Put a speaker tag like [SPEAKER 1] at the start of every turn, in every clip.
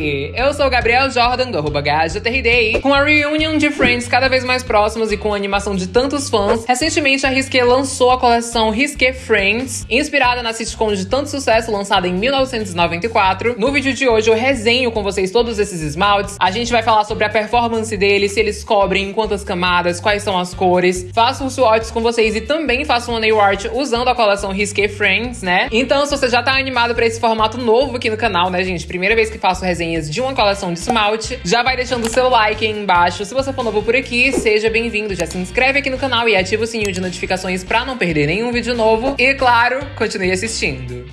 [SPEAKER 1] Eu sou o Gabriel Jordan, do arroba GajaTRD, com a reunion de Friends cada vez mais próximos e com a animação de tantos fãs. Recentemente, a Risqué lançou a coleção Risqué Friends, inspirada na sitcom de tanto sucesso lançada em 1994. No vídeo de hoje, eu resenho com vocês todos esses esmaltes. A gente vai falar sobre a performance deles, se eles cobrem em quantas camadas, quais são as cores. Faço os swatches com vocês e também faço uma nail art usando a coleção Risqué Friends, né? Então, se você já tá animado pra esse formato novo aqui no canal, né, gente? Primeira vez que faço resenhas de uma coleção de esmalte, já vai deixando o seu like aí embaixo. Se você for novo por aqui, seja bem-vindo. Já se inscreve aqui no canal e ativa o sininho de notificações pra não perder nenhum vídeo novo. E, claro, continue assistindo.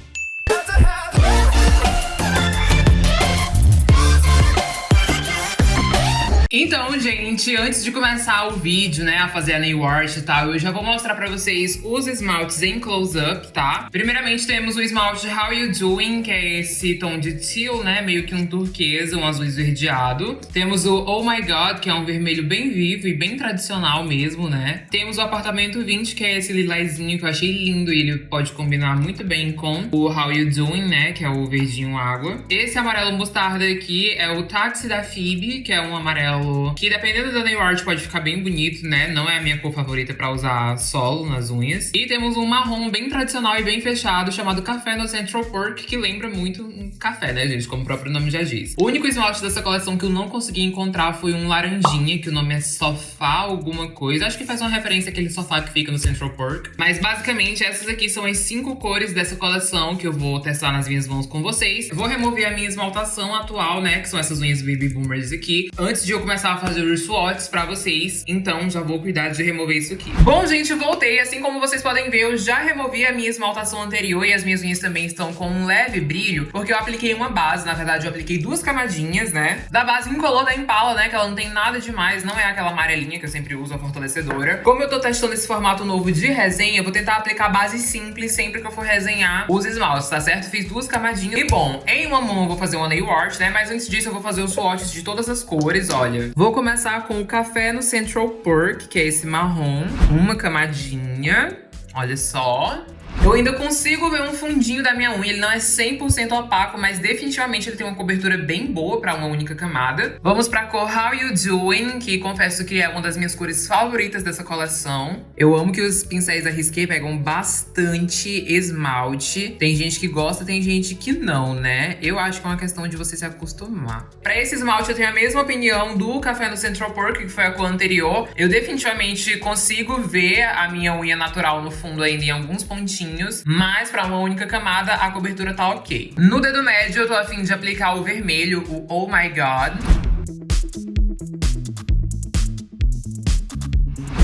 [SPEAKER 1] Então, gente, antes de começar o vídeo, né, a fazer a nail art e tal, eu já vou mostrar pra vocês os esmaltes em close-up, tá? Primeiramente, temos o esmalte How You Doing, que é esse tom de teal, né, meio que um turquesa, um azul esverdeado. Temos o Oh My God, que é um vermelho bem vivo e bem tradicional mesmo, né? Temos o Apartamento 20, que é esse lilazinho que eu achei lindo e ele pode combinar muito bem com o How You Doing, né, que é o verdinho água. Esse amarelo mostarda aqui é o Táxi da Phoebe, que é um amarelo que dependendo da nail art pode ficar bem bonito, né? Não é a minha cor favorita pra usar solo nas unhas. E temos um marrom bem tradicional e bem fechado, chamado Café no Central Park, que lembra muito um café, né, gente? Como o próprio nome já diz. O único esmalte dessa coleção que eu não consegui encontrar foi um laranjinha, que o nome é Sofá alguma coisa. Acho que faz uma referência àquele sofá que fica no Central Park. Mas basicamente essas aqui são as cinco cores dessa coleção que eu vou testar nas minhas mãos com vocês. Eu vou remover a minha esmaltação atual, né, que são essas unhas Baby Boomers aqui, antes de eu começar a fazer os swatches pra vocês, então já vou cuidar de remover isso aqui. Bom, gente, voltei. Assim como vocês podem ver, eu já removi a minha esmaltação anterior e as minhas unhas também estão com um leve brilho, porque eu apliquei uma base, na verdade eu apliquei duas camadinhas, né? Da base incolor da Impala, né, que ela não tem nada demais, não é aquela amarelinha que eu sempre uso, a fortalecedora. Como eu tô testando esse formato novo de resenha, eu vou tentar aplicar base simples sempre que eu for resenhar os esmaltes, tá certo? Fiz duas camadinhas. E bom, em uma mão eu vou fazer uma nail art, né, mas antes disso eu vou fazer os swatches de todas as cores, olha. Vou começar com o café no Central Perk, que é esse marrom. Uma camadinha. Olha só. Eu ainda consigo ver um fundinho da minha unha, ele não é 100% opaco, mas definitivamente ele tem uma cobertura bem boa pra uma única camada. Vamos pra cor How You Doing, que confesso que é uma das minhas cores favoritas dessa coleção. Eu amo que os pincéis da Risqué pegam bastante esmalte. Tem gente que gosta, tem gente que não, né? Eu acho que é uma questão de você se acostumar. Pra esse esmalte eu tenho a mesma opinião do Café no Central Park, que foi a cor anterior. Eu definitivamente consigo ver a minha unha natural no fundo ainda em alguns pontinhos pontinhos, mas pra uma única camada a cobertura tá ok. No dedo médio eu tô afim de aplicar o vermelho, o Oh My God.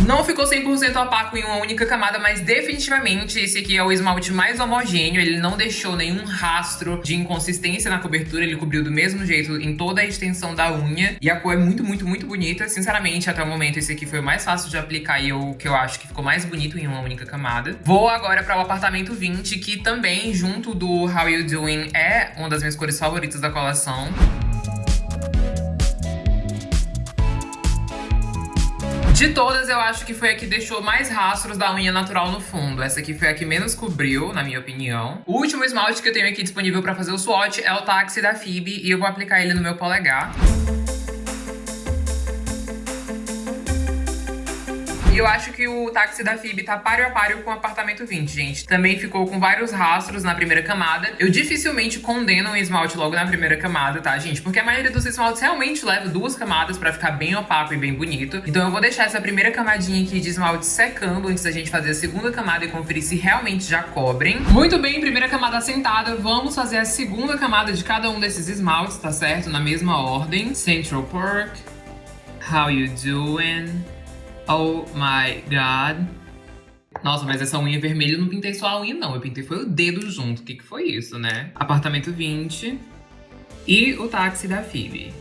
[SPEAKER 1] Não ficou 100% opaco em uma única camada, mas definitivamente esse aqui é o esmalte mais homogêneo. Ele não deixou nenhum rastro de inconsistência na cobertura. Ele cobriu do mesmo jeito em toda a extensão da unha. E a cor é muito, muito, muito bonita. Sinceramente, até o momento, esse aqui foi o mais fácil de aplicar e o que eu acho que ficou mais bonito em uma única camada. Vou agora para o apartamento 20, que também, junto do How You Doing, é uma das minhas cores favoritas da coleção. De todas, eu acho que foi a que deixou mais rastros da unha natural no fundo. Essa aqui foi a que menos cobriu, na minha opinião. O último esmalte que eu tenho aqui disponível pra fazer o swatch é o Táxi da Phoebe e eu vou aplicar ele no meu polegar. E eu acho que o táxi da Phoebe tá páreo a páreo com o apartamento 20, gente. Também ficou com vários rastros na primeira camada. Eu dificilmente condeno um esmalte logo na primeira camada, tá, gente? Porque a maioria dos esmaltes realmente leva duas camadas pra ficar bem opaco e bem bonito. Então eu vou deixar essa primeira camadinha aqui de esmalte secando antes da gente fazer a segunda camada e conferir se realmente já cobrem. Muito bem, primeira camada assentada. Vamos fazer a segunda camada de cada um desses esmaltes, tá certo? Na mesma ordem. Central Park. How you doing? Oh my god. Nossa, mas essa unha vermelha eu não pintei só a unha, não. Eu pintei foi o dedo junto. O que, que foi isso, né? Apartamento 20 e o táxi da Phoebe.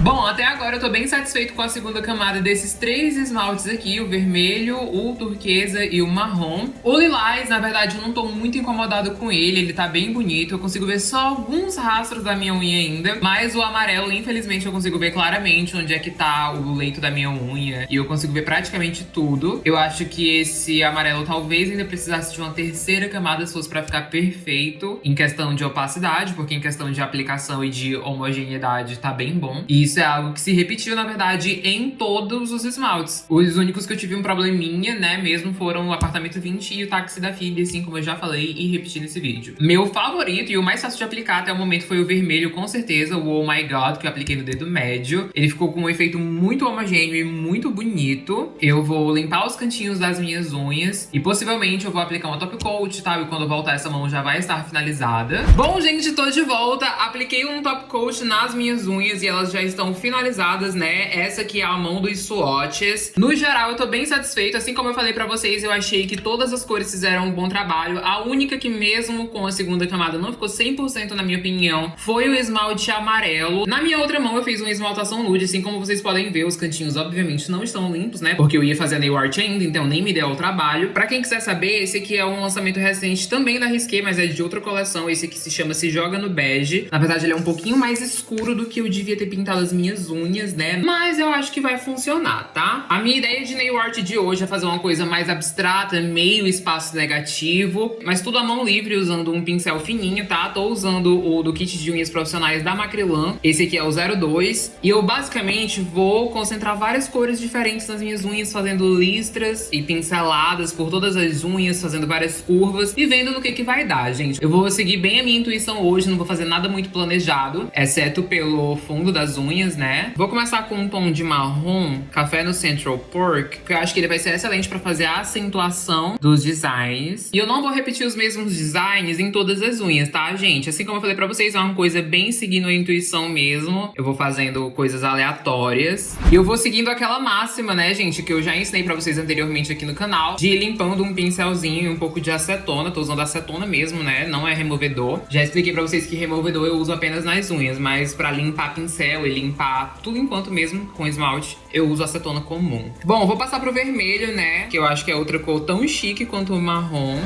[SPEAKER 1] Bom, até agora eu tô bem satisfeito com a segunda camada desses três esmaltes aqui, o vermelho, o turquesa e o marrom. O lilás, na verdade, eu não tô muito incomodado com ele, ele tá bem bonito, eu consigo ver só alguns rastros da minha unha ainda, mas o amarelo, infelizmente, eu consigo ver claramente onde é que tá o leito da minha unha e eu consigo ver praticamente tudo. Eu acho que esse amarelo talvez ainda precisasse de uma terceira camada se fosse pra ficar perfeito em questão de opacidade, porque em questão de aplicação e de homogeneidade tá bem bom. E isso é algo que se repetiu, na verdade, em todos os esmaltes. Os únicos que eu tive um probleminha, né, mesmo foram o apartamento 20 e o táxi da Phoebe, assim como eu já falei e repeti nesse vídeo. Meu favorito e o mais fácil de aplicar até o momento foi o vermelho, com certeza, o Oh My God, que eu apliquei no dedo médio. Ele ficou com um efeito muito homogêneo e muito bonito. Eu vou limpar os cantinhos das minhas unhas e possivelmente eu vou aplicar uma top coat, tá? E quando voltar essa mão já vai estar finalizada. Bom, gente, tô de volta. Apliquei um top coat nas minhas unhas e elas já estão estão finalizadas, né? Essa aqui é a mão dos swatches. No geral, eu tô bem satisfeito. Assim como eu falei pra vocês, eu achei que todas as cores fizeram um bom trabalho. A única que mesmo com a segunda camada não ficou 100% na minha opinião foi o esmalte amarelo. Na minha outra mão eu fiz uma esmaltação nude, assim como vocês podem ver, os cantinhos obviamente não estão limpos, né? Porque eu ia fazer nail art ainda, então nem me deu o trabalho. Pra quem quiser saber, esse aqui é um lançamento recente também da Risqué, mas é de outra coleção. Esse aqui se chama Se Joga no Bege. Na verdade, ele é um pouquinho mais escuro do que eu devia ter pintado as minhas unhas, né? Mas eu acho que vai funcionar, tá? A minha ideia de nail art de hoje é fazer uma coisa mais abstrata, meio espaço negativo, mas tudo à mão livre, usando um pincel fininho, tá? Tô usando o do kit de unhas profissionais da Macrylan. Esse aqui é o 02. E eu basicamente vou concentrar várias cores diferentes nas minhas unhas, fazendo listras e pinceladas por todas as unhas, fazendo várias curvas e vendo no que que vai dar, gente. Eu vou seguir bem a minha intuição hoje, não vou fazer nada muito planejado, exceto pelo fundo das unhas, né? Vou começar com um tom de marrom, café no Central Pork, que eu acho que ele vai ser excelente pra fazer a acentuação dos designs. E eu não vou repetir os mesmos designs em todas as unhas, tá, gente? Assim como eu falei pra vocês, é uma coisa bem seguindo a intuição mesmo. Eu vou fazendo coisas aleatórias. E eu vou seguindo aquela máxima, né, gente, que eu já ensinei pra vocês anteriormente aqui no canal, de limpando um pincelzinho e um pouco de acetona. Tô usando acetona mesmo, né? Não é removedor. Já expliquei pra vocês que removedor eu uso apenas nas unhas, mas pra limpar pincel e limpar limpar tudo enquanto mesmo com esmalte, eu uso acetona comum. Bom, vou passar pro vermelho, né? Que eu acho que é outra cor tão chique quanto o marrom.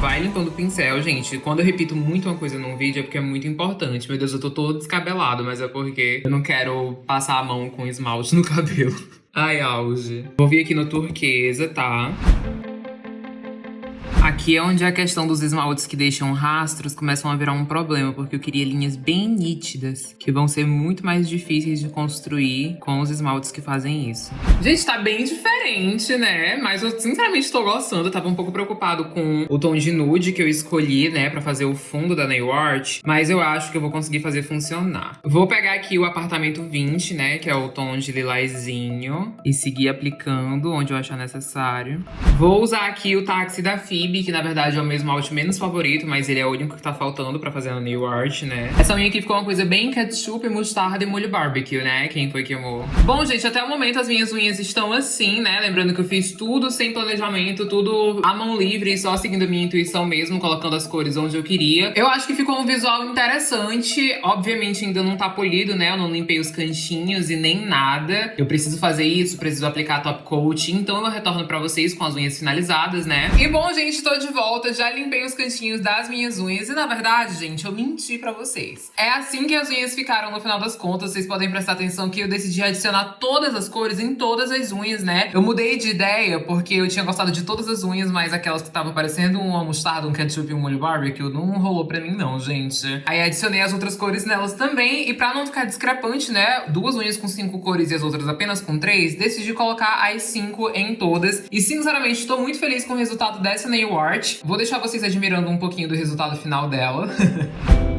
[SPEAKER 1] vai limpando o pincel, gente. Quando eu repito muito uma coisa num vídeo é porque é muito importante. Meu Deus, eu tô todo descabelado, mas é porque eu não quero passar a mão com esmalte no cabelo. Ai, auge. Vou vir aqui no turquesa, tá? Aqui é onde a questão dos esmaltes que deixam rastros começam a virar um problema, porque eu queria linhas bem nítidas, que vão ser muito mais difíceis de construir com os esmaltes que fazem isso. Gente, tá bem diferente, né? Mas eu sinceramente tô gostando. Eu tava um pouco preocupado com o tom de nude que eu escolhi, né, pra fazer o fundo da nail art, mas eu acho que eu vou conseguir fazer funcionar. Vou pegar aqui o apartamento 20, né, que é o tom de lilazinho, e seguir aplicando onde eu achar necessário. Vou usar aqui o táxi da Phoebe, que na verdade é o meu esmalte menos favorito, mas ele é o único que tá faltando pra fazer a nail art, né? Essa unha aqui ficou uma coisa bem ketchup, mostarda e molho barbecue, né? Quem foi que amou? Bom, gente, até o momento as minhas unhas estão assim, né? Lembrando que eu fiz tudo sem planejamento, tudo à mão livre, só seguindo a minha intuição mesmo, colocando as cores onde eu queria. Eu acho que ficou um visual interessante. Obviamente ainda não tá polido, né? Eu não limpei os cantinhos e nem nada. Eu preciso fazer isso, preciso aplicar top coat, então eu retorno pra vocês com as unhas finalizadas, né? E bom, gente, estou de volta, já limpei os cantinhos das minhas unhas e na verdade, gente, eu menti pra vocês. É assim que as unhas ficaram no final das contas, vocês podem prestar atenção que eu decidi adicionar todas as cores em todas as unhas, né? Eu mudei de ideia porque eu tinha gostado de todas as unhas, mas aquelas que estavam parecendo uma mostarda, um ketchup e um molho barbecue não rolou pra mim não, gente. Aí adicionei as outras cores nelas também e pra não ficar discrepante, né, duas unhas com cinco cores e as outras apenas com três, decidi colocar as cinco em todas e sinceramente tô muito feliz com o resultado dessa nail art. Vou deixar vocês admirando um pouquinho do resultado final dela.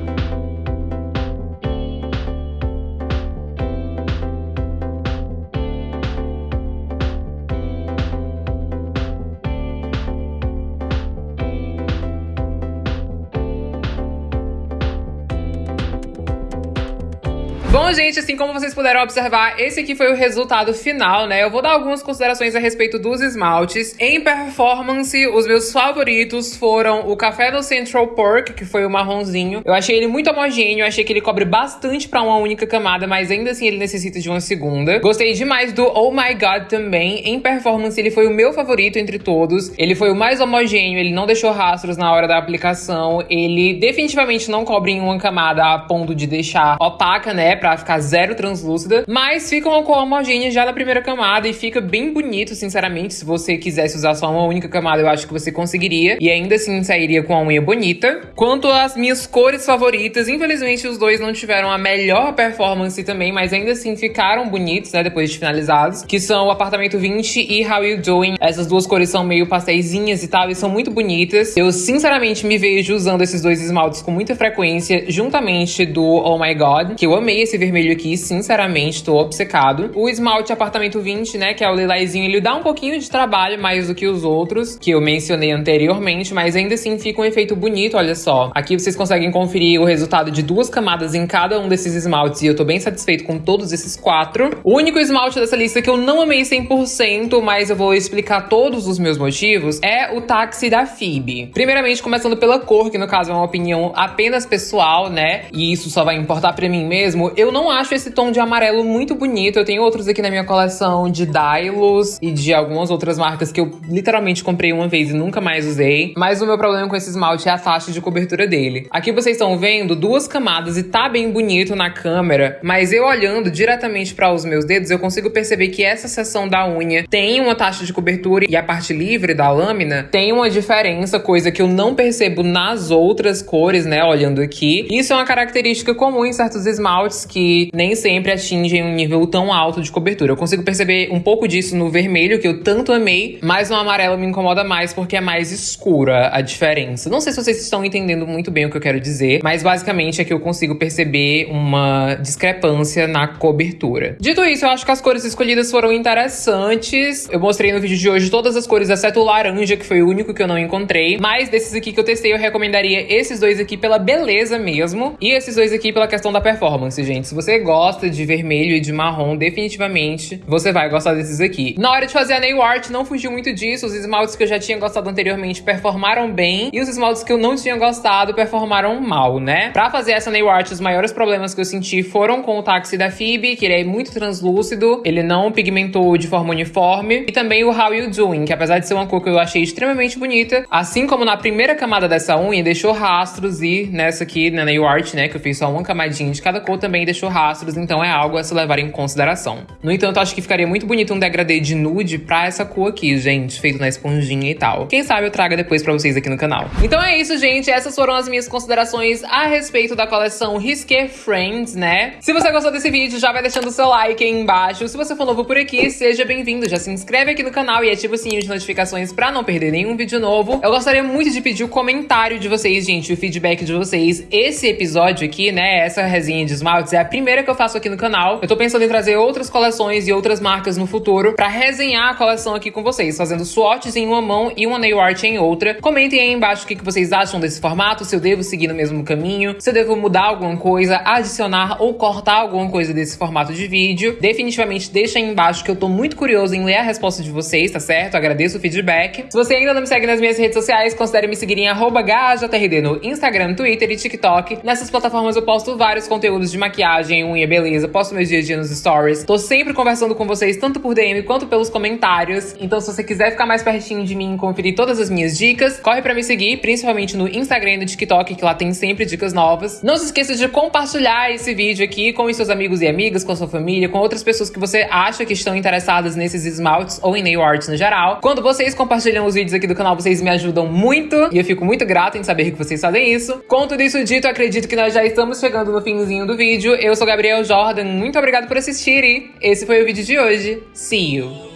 [SPEAKER 1] Gente, assim como vocês puderam observar, esse aqui foi o resultado final, né? Eu vou dar algumas considerações a respeito dos esmaltes. Em performance, os meus favoritos foram o Café no Central Perk, que foi o marronzinho. Eu achei ele muito homogêneo, achei que ele cobre bastante pra uma única camada, mas ainda assim ele necessita de uma segunda. Gostei demais do Oh My God também. Em performance, ele foi o meu favorito entre todos. Ele foi o mais homogêneo, ele não deixou rastros na hora da aplicação. Ele definitivamente não cobre em uma camada a ponto de deixar opaca, né? pra ficar zero translúcida, mas fica uma cor homogênea já na primeira camada e fica bem bonito, sinceramente. Se você quisesse usar só uma única camada, eu acho que você conseguiria e ainda assim sairia com a unha bonita. Quanto às minhas cores favoritas, infelizmente os dois não tiveram a melhor performance também, mas ainda assim ficaram bonitos, né, depois de finalizados, que são o Apartamento 20 e How You Doing. Essas duas cores são meio pastéisinhas e tal, e são muito bonitas. Eu, sinceramente, me vejo usando esses dois esmaltes com muita frequência, juntamente do Oh My God, que eu amei esse esse vermelho aqui, sinceramente, tô obcecado. O esmalte apartamento 20, né, que é o lilazinho, ele dá um pouquinho de trabalho mais do que os outros, que eu mencionei anteriormente, mas ainda assim fica um efeito bonito, olha só. Aqui vocês conseguem conferir o resultado de duas camadas em cada um desses esmaltes e eu tô bem satisfeito com todos esses quatro. O único esmalte dessa lista que eu não amei 100%, mas eu vou explicar todos os meus motivos, é o táxi da Phoebe. Primeiramente, começando pela cor, que no caso é uma opinião apenas pessoal, né, e isso só vai importar pra mim mesmo, eu não acho esse tom de amarelo muito bonito. Eu tenho outros aqui na minha coleção de Dylos e de algumas outras marcas que eu literalmente comprei uma vez e nunca mais usei. Mas o meu problema com esse esmalte é a taxa de cobertura dele. Aqui vocês estão vendo duas camadas e tá bem bonito na câmera, mas eu olhando diretamente para os meus dedos, eu consigo perceber que essa seção da unha tem uma taxa de cobertura e a parte livre da lâmina tem uma diferença, coisa que eu não percebo nas outras cores, né, olhando aqui. Isso é uma característica comum em certos esmaltes que nem sempre atingem um nível tão alto de cobertura. Eu consigo perceber um pouco disso no vermelho, que eu tanto amei, mas no amarelo me incomoda mais porque é mais escura a diferença. Não sei se vocês estão entendendo muito bem o que eu quero dizer, mas basicamente é que eu consigo perceber uma discrepância na cobertura. Dito isso, eu acho que as cores escolhidas foram interessantes. Eu mostrei no vídeo de hoje todas as cores, exceto o laranja, que foi o único que eu não encontrei. Mas desses aqui que eu testei, eu recomendaria esses dois aqui pela beleza mesmo, e esses dois aqui pela questão da performance, gente. Se você gosta de vermelho e de marrom, definitivamente você vai gostar desses aqui. Na hora de fazer a nail art, não fugiu muito disso. Os esmaltes que eu já tinha gostado anteriormente performaram bem. E os esmaltes que eu não tinha gostado performaram mal, né? Pra fazer essa nail art, os maiores problemas que eu senti foram com o táxi da Phoebe, que ele é muito translúcido. Ele não pigmentou de forma uniforme. E também o How You Doing, que apesar de ser uma cor que eu achei extremamente bonita, assim como na primeira camada dessa unha, deixou rastros. E nessa aqui, na nail art, né, que eu fiz só uma camadinha de cada cor, também deixou rastros, então é algo a se levar em consideração. No entanto, acho que ficaria muito bonito um degradê de nude pra essa cor aqui, gente, feito na esponjinha e tal. Quem sabe eu traga depois pra vocês aqui no canal. Então é isso, gente. Essas foram as minhas considerações a respeito da coleção Risqué Friends, né? Se você gostou desse vídeo, já vai deixando o seu like aí embaixo. Se você for novo por aqui, seja bem-vindo. Já se inscreve aqui no canal e ativa o sininho de notificações pra não perder nenhum vídeo novo. Eu gostaria muito de pedir o comentário de vocês, gente, o feedback de vocês. Esse episódio aqui, né, essa resinha de esmaltes é a primeira que eu faço aqui no canal. Eu tô pensando em trazer outras coleções e outras marcas no futuro pra resenhar a coleção aqui com vocês, fazendo swatches em uma mão e uma nail art em outra. Comentem aí embaixo o que, vocês acham desse formato, se eu devo seguir no mesmo caminho, se eu devo mudar alguma coisa, adicionar ou cortar alguma coisa desse formato de vídeo. Definitivamente deixa aí embaixo que eu tô muito curioso em ler a resposta de vocês, tá certo? Agradeço o feedback. Se você ainda não me segue nas minhas redes sociais, considere me seguir em GajaTRD no Instagram, Twitter e TikTok. Nessas plataformas eu posto vários conteúdos de maquiagem, unha, beleza, posto meus dias a dia nos stories. Tô sempre conversando com vocês, tanto por DM quanto pelos comentários. Então, se você quiser ficar mais pertinho de mim e conferir todas as minhas dicas, corre pra me seguir, principalmente no Instagram e no TikTok, que lá tem sempre dicas novas. Não se esqueça de compartilhar esse vídeo aqui com os seus amigos e amigas, com a sua família, com outras pessoas que você acha que estão interessadas nesses esmaltes ou em nail art no geral. Quando vocês compartilham os vídeos aqui do canal, vocês me ajudam muito e eu fico muito grata em saber que vocês fazem isso. Com tudo isso dito, acredito que nós já estamos chegando no finzinho do vídeo. Eu sou Gabriel Jordan, muito obrigado por assistir e esse foi o vídeo de hoje. See you!